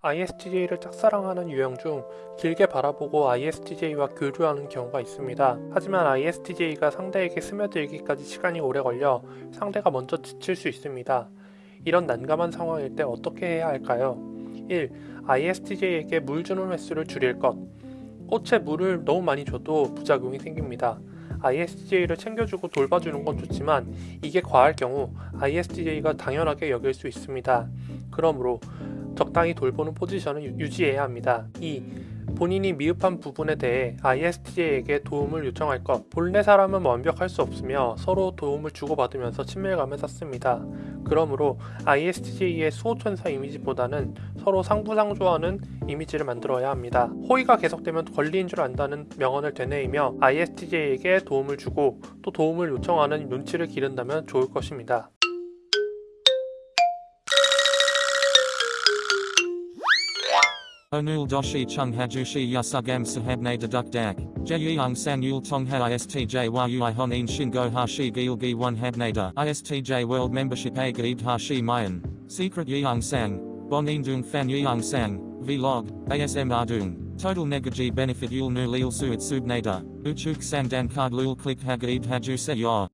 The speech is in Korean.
ISTJ를 짝사랑하는 유형 중 길게 바라보고 ISTJ와 교류하는 경우가 있습니다. 하지만 ISTJ가 상대에게 스며들기까지 시간이 오래 걸려 상대가 먼저 지칠 수 있습니다. 이런 난감한 상황일 때 어떻게 해야 할까요? 1. ISTJ에게 물 주는 횟수를 줄일 것. 꽃에 물을 너무 많이 줘도 부작용이 생깁니다. ISTJ를 챙겨주고 돌봐주는 건 좋지만 이게 과할 경우 ISTJ가 당연하게 여길 수 있습니다. 그러므로 적당히 돌보는 포지션을 유- 유지해야 합니다. 2. 본인이 미흡한 부분에 대해 ISTJ에게 도움을 요청할 것. 본래 사람은 완벽할 수 없으며 서로 도움을 주고받으면서 친밀감을 쌓습니다. 그러므로 ISTJ의 수호천사 이미지보다는 서로 상부상조하는 이미지를 만들어야 합니다. 호의가 계속되면 권리인 줄 안다는 명언을 되뇌이며 ISTJ에게 도움을 주고 또 도움을 요청하는 눈치를 기른다면 좋을 것입니다. Onul doshi chung hajushi yasugam sahabne deduk dak. Jeyung san yul tongha istj yui honin shingo hashi gilgi one habnada. Istj world membership a gaib hashi mayan. Secret yeung sang. Bonin dung fan yeung sang. Vlog. ASM ardung. Total negaji benefit yul nu lil suit subnada. Uchuk sang dan card lul click hagaib haju se yor.